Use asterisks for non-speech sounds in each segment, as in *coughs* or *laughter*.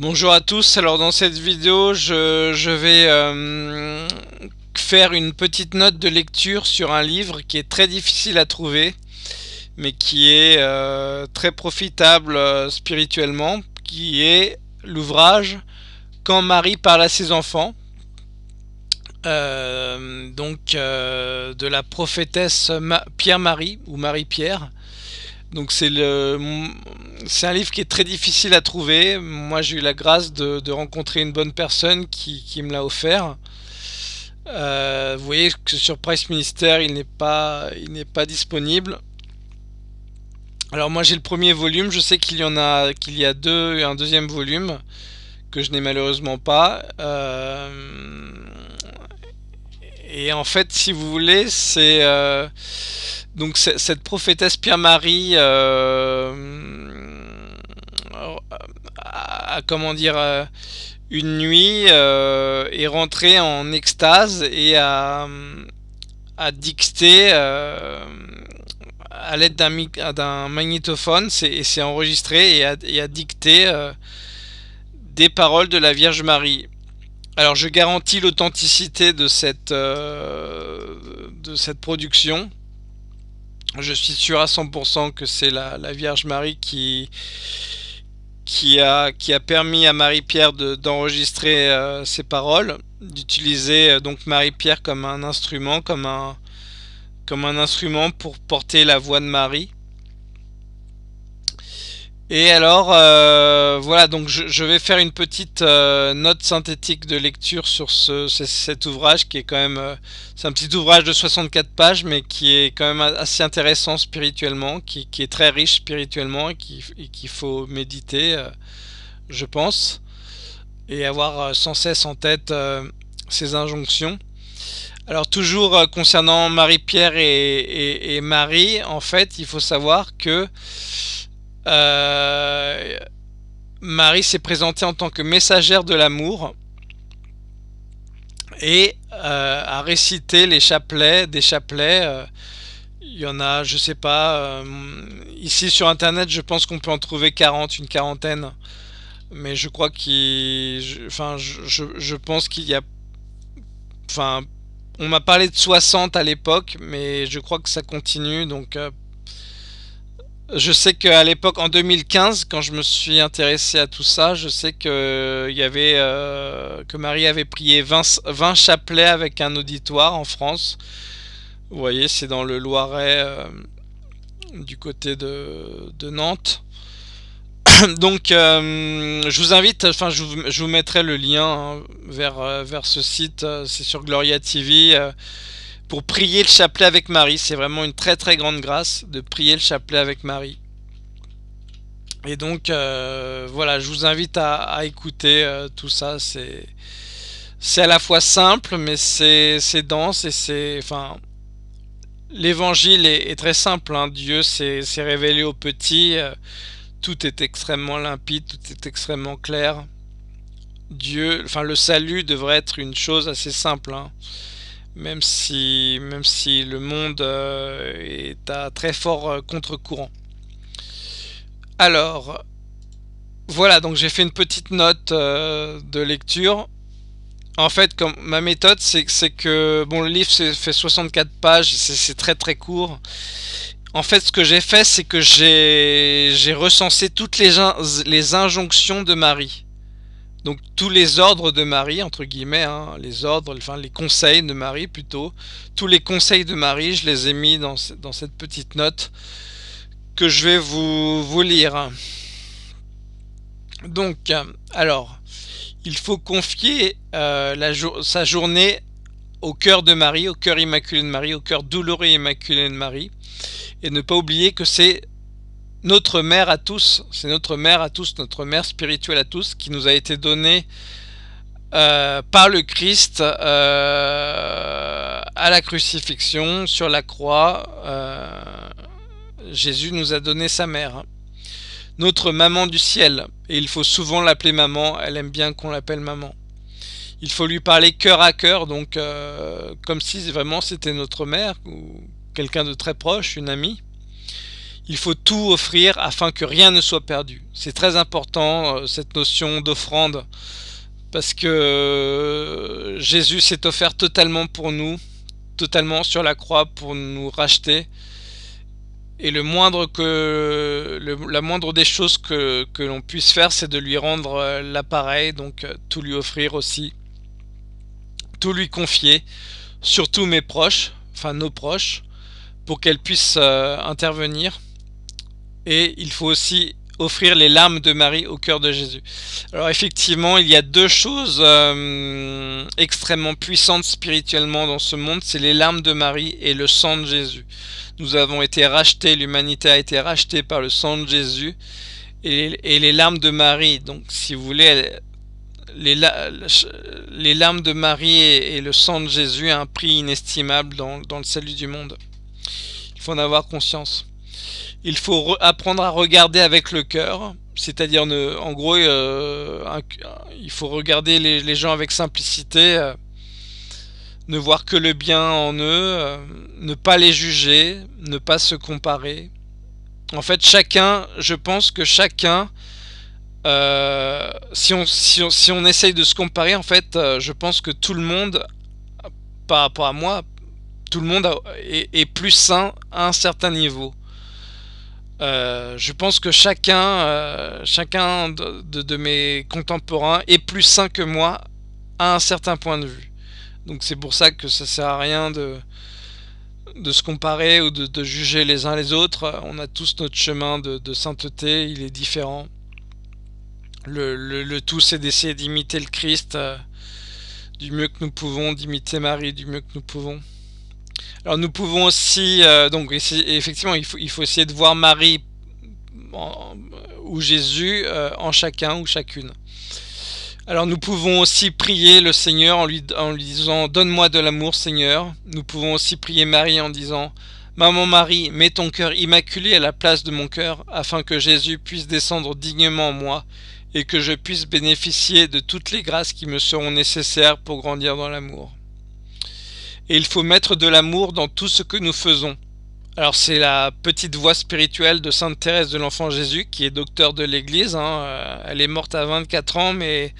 Bonjour à tous, alors dans cette vidéo je, vais euh, faire une petite note de lecture sur un livre qui est très difficile à trouver mais qui est euh, très profitable euh, spirituellement qui est l'ouvrage Quand Marie parle à ses enfants. Donc de la prophétesse Pierre-Marie ou Marie-Pierre donc c'est un livre qui est très difficile à trouver. Moi j'ai eu la grâce de, rencontrer une bonne personne qui, me l'a offert. Euh, vous voyez que sur Price Minister il n'est pas il pas disponible. Alors moi j'ai le premier volume, je sais qu'il y en a qu'il y a deux un deuxième volume que je n'ai malheureusement pas. Euh, et en fait si vous voulez c'est euh, donc cette prophétesse Pierre-Marie euh, comment dire euh, une nuit est rentrée en extase et a, a dicté à l'aide d'un magnétophone et s'est enregistré et a dicté des paroles de la Vierge Marie. Alors je garantis l'authenticité de cette de cette production je suis sûr à 100% que c'est la, Vierge Marie qui, a, permis à Marie-Pierre d'enregistrer euh, ses paroles, d'utiliser euh, donc Marie-Pierre comme un instrument, comme un instrument pour porter la voix de Marie. Et alors, euh, voilà, donc je, vais faire une petite euh, note synthétique de lecture sur ce, cet ouvrage qui est quand même, euh, c'est un petit ouvrage de 64 pages, mais qui est quand même assez intéressant spirituellement, qui, est très riche spirituellement et qu'il faut méditer, je pense, et avoir sans cesse en tête ces injonctions. Alors toujours concernant Marie-Pierre et, et, Marie, en fait, il faut savoir que euh, Marie s'est présentée en tant que messagère de l'amour et euh, a récité les chapelets, des chapelets. Euh, il y en a, je sais pas, ici sur internet, je pense qu'on peut en trouver 40, une quarantaine. Mais je crois qu'il. Enfin, je, pense qu'il y a. Enfin, on m'a parlé de 60 à l'époque, mais je crois que ça continue, donc je sais qu'à l'époque, en 2015, quand je me suis intéressé à tout ça, je sais que euh, y avait euh, que Marie avait prié 20, 20, chapelets avec un auditoire en France. Vous voyez, c'est dans le Loiret, euh, du côté de, Nantes. *coughs* Donc, je vous invite, enfin, je vous, mettrai le lien hein, vers, vers ce site. c'est sur Gloria TV pour prier le chapelet avec Marie. C'est vraiment une très très grande grâce de prier le chapelet avec Marie. Et donc euh, voilà, je vous invite à, écouter euh, tout ça. C'est à la fois simple, mais c'est dense et c'est enfin l'évangile est, très simple. Hein. Dieu s'est révélé au petit. Euh, tout est extrêmement limpide, tout est extrêmement clair. Dieu, enfin le salut devrait être une chose assez simple. Hein même si, même si le monde euh, est à très fort euh, contre-courant. Alors, voilà, donc j'ai fait une petite note euh, de lecture. En fait, ma méthode, c'est que, bon, le livre fait 64 pages, c'est très très court. En fait, ce que j'ai fait, c'est que j'ai recensé toutes les injonctions de Marie. Donc tous les ordres de Marie, entre guillemets, hein, les ordres, enfin les conseils de Marie plutôt, tous les conseils de Marie, je les ai mis dans, cette petite note que je vais vous, lire. Donc, alors, il faut confier euh, sa journée au cœur de Marie, au cœur immaculé de Marie, au cœur douloureux immaculé de Marie, et ne pas oublier que c'est notre mère à tous, c'est notre mère à tous, notre mère spirituelle à tous, qui nous a été donnée euh, par le Christ euh, à la crucifixion, sur la croix. Euh, Jésus nous a donné sa mère, notre maman du ciel, et il faut souvent l'appeler maman, elle aime bien qu'on l'appelle maman. Il faut lui parler cœur à cœur, donc comme si vraiment c'était notre mère, ou quelqu'un de très proche, une amie. Il faut tout offrir afin que rien ne soit perdu. C'est très important euh, cette notion d'offrande parce que euh, Jésus s'est offert totalement pour nous, totalement sur la croix pour nous racheter. Et le moindre que la moindre des choses que, l'on puisse faire, c'est de lui rendre euh, l'appareil, donc tout lui offrir aussi, tout lui confier, surtout mes proches, enfin nos proches, pour qu'elles puissent intervenir et il faut aussi offrir les larmes de Marie au cœur de Jésus. Alors effectivement, il y a deux choses euh, extrêmement puissantes spirituellement dans ce monde, c'est les larmes de Marie et le sang de Jésus. Nous avons été rachetés, l'humanité a été rachetée par le sang de Jésus et, les larmes de Marie. Donc si vous voulez, les, larmes de Marie et, le sang de Jésus ont un prix inestimable dans, dans le salut du monde. Il faut en avoir conscience il faut apprendre à regarder avec le cœur, c'est-à-dire en gros, euh, il faut regarder les, gens avec simplicité, euh, ne voir que le bien en eux, euh, ne pas les juger, ne pas se comparer. En fait, chacun, je pense que chacun, si, on, si, on, essaye de se comparer, en fait, je pense que tout le monde, par rapport à moi, tout le monde est plus sain à un certain niveau. Euh, je pense que chacun, euh, chacun de, mes contemporains est plus sain que moi à un certain point de vue. Donc c'est pour ça que ça sert à rien de, de se comparer ou de, juger les uns les autres. On a tous notre chemin de, sainteté, il est différent. Le, tout c'est d'essayer d'imiter le Christ euh, du mieux que nous pouvons, d'imiter Marie du mieux que nous pouvons. Alors nous pouvons aussi, euh, donc effectivement, il faut, essayer de voir Marie ou Jésus euh, en chacun ou chacune. Alors nous pouvons aussi prier le Seigneur en lui, en lui disant « Donne-moi de l'amour Seigneur ». Nous pouvons aussi prier Marie en disant « Maman Marie, mets ton cœur immaculé à la place de mon cœur, afin que Jésus puisse descendre dignement en moi et que je puisse bénéficier de toutes les grâces qui me seront nécessaires pour grandir dans l'amour. » et il faut mettre de l'amour dans tout ce que nous faisons. Alors c'est la petite voix spirituelle de Sainte Thérèse de l'Enfant Jésus qui est docteur de l'Église. Hein. Euh, elle est morte à 24 ans mais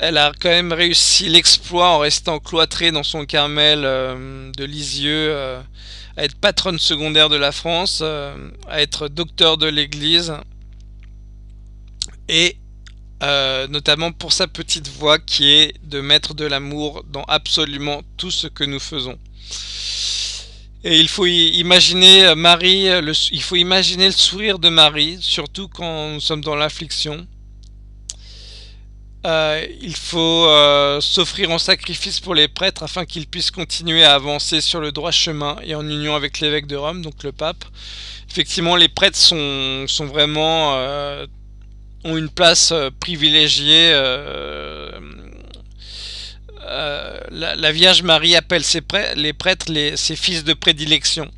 elle a quand même réussi l'exploit en restant cloîtrée dans son Carmel euh, de Lisieux, euh, à être patronne secondaire de la France, à être docteur de l'Église et euh, notamment pour sa petite voix qui est de mettre de l'amour dans absolument tout ce que nous faisons. Et il faut imaginer euh, Marie, euh, il faut imaginer le sourire de Marie, surtout quand nous sommes dans l'affliction. il faut s'offrir en sacrifice pour les prêtres afin qu'ils puissent continuer à avancer sur le droit chemin et en union avec l'évêque de Rome, donc le pape. Effectivement, les prêtres sont vraiment ont une place euh, privilégiée. Euh, euh, la, Vierge Marie appelle ses les prêtres ses fils de prédilection.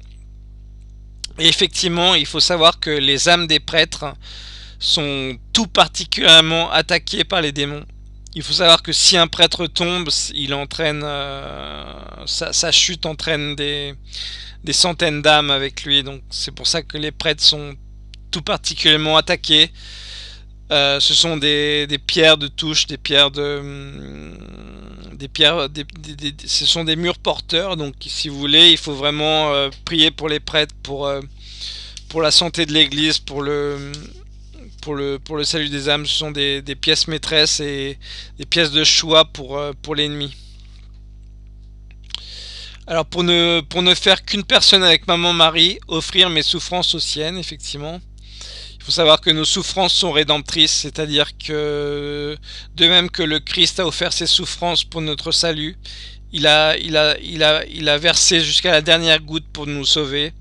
Et effectivement, il faut savoir que les âmes des prêtres sont tout particulièrement attaquées par les démons. Il faut savoir que si un prêtre tombe, il entraîne sa, chute entraîne des, des centaines d'âmes avec lui. Donc c'est pour ça que les prêtres sont tout particulièrement attaqués. Euh, ce sont des, pierres de touche, des pierres de, hum, des pierres, ce sont des murs porteurs. Donc, si vous voulez, il faut vraiment euh, prier pour les prêtres, pour euh, pour la santé de l'Église, pour le pour le pour le salut des âmes. Ce sont des, pièces maîtresses et des pièces de choix pour pour l'ennemi. Alors pour ne pour ne faire qu'une personne avec maman Marie, offrir mes souffrances aux siennes, effectivement faut savoir que nos souffrances sont rédemptrices, c'est-à-dire que de même que le Christ a offert ses souffrances pour notre salut, il a, il a, il a, il a versé jusqu'à la dernière goutte pour nous sauver.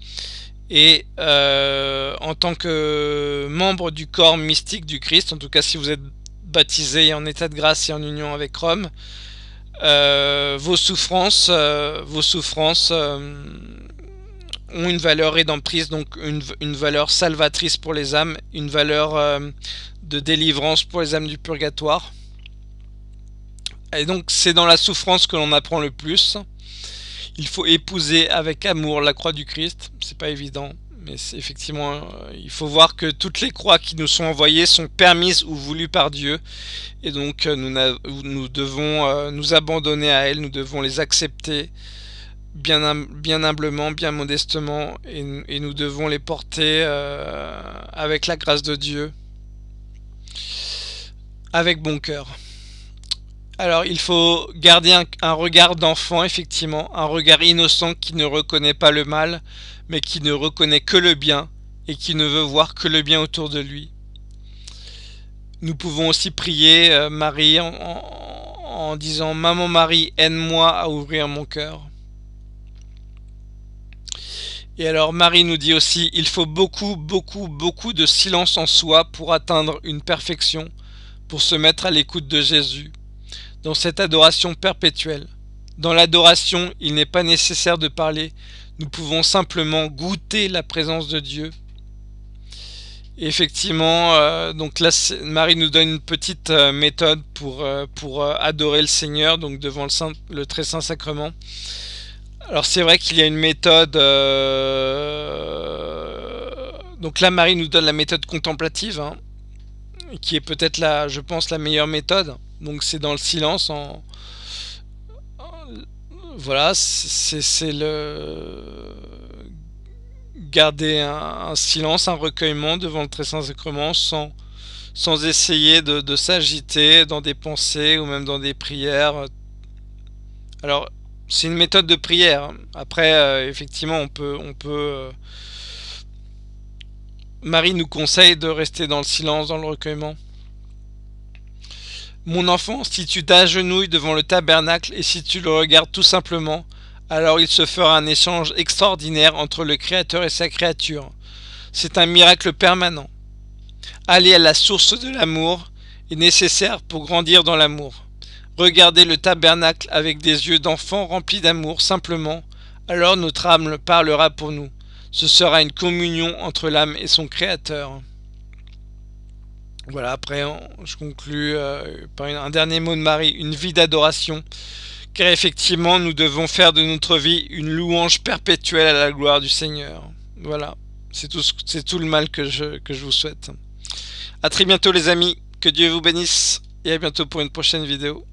Et euh, en tant que membre du corps mystique du Christ, en tout cas si vous êtes baptisé en état de grâce et en union avec Rome, euh, vos souffrances, euh, vos souffrances ont une valeur rédemptrice, donc une, valeur salvatrice pour les âmes, une valeur euh, de délivrance pour les âmes du purgatoire. Et donc c'est dans la souffrance que l'on apprend le plus. Il faut épouser avec amour la croix du Christ, c'est pas évident, mais effectivement, euh, il faut voir que toutes les croix qui nous sont envoyées sont permises ou voulues par Dieu, et donc euh, nous, nous devons nous abandonner à elles, nous devons les accepter bien, bien humblement, bien modestement, et, nous devons les porter avec la grâce de Dieu, avec bon cœur. Alors, il faut garder un, regard d'enfant, effectivement, un regard innocent qui ne reconnaît pas le mal, mais qui ne reconnaît que le bien, et qui ne veut voir que le bien autour de lui. Nous pouvons aussi prier euh, Marie en, disant « Maman Marie, aide-moi à ouvrir mon cœur ». Et alors Marie nous dit aussi « Il faut beaucoup, beaucoup, beaucoup de silence en soi pour atteindre une perfection, pour se mettre à l'écoute de Jésus » dans cette adoration perpétuelle. Dans l'adoration, il n'est pas nécessaire de parler, nous pouvons simplement goûter la présence de Dieu. effectivement, euh, donc Marie nous donne une petite euh, méthode pour, euh, adorer le Seigneur, donc devant le très saint sacrement. Alors c'est vrai qu'il y a une méthode... donc là, Marie nous donne la méthode contemplative, hein, qui est peut-être, la, je pense, la meilleure méthode. Donc c'est dans le silence en... Voilà, c'est le... Garder un, silence, un recueillement devant le très saint sacrement sans, sans essayer de, s'agiter dans des pensées ou même dans des prières. Alors, c'est une méthode de prière. Après, euh, effectivement, on peut... Euh, Marie nous conseille de rester dans le silence, dans le recueillement. Mon enfant, si tu t'agenouilles devant le tabernacle et si tu le regardes tout simplement, alors il se fera un échange extraordinaire entre le Créateur et sa créature. C'est un miracle permanent. Aller à la source de l'amour est nécessaire pour grandir dans l'amour. Regardez le tabernacle avec des yeux d'enfant remplis d'amour simplement, alors notre âme parlera pour nous. Ce sera une communion entre l'âme et son Créateur. Voilà, après, je conclus euh, par un dernier mot de Marie, une vie d'adoration, car effectivement, nous devons faire de notre vie une louange perpétuelle à la gloire du Seigneur. Voilà, c'est tout, tout le mal que je, que je vous souhaite. A très bientôt les amis, que Dieu vous bénisse, et à bientôt pour une prochaine vidéo.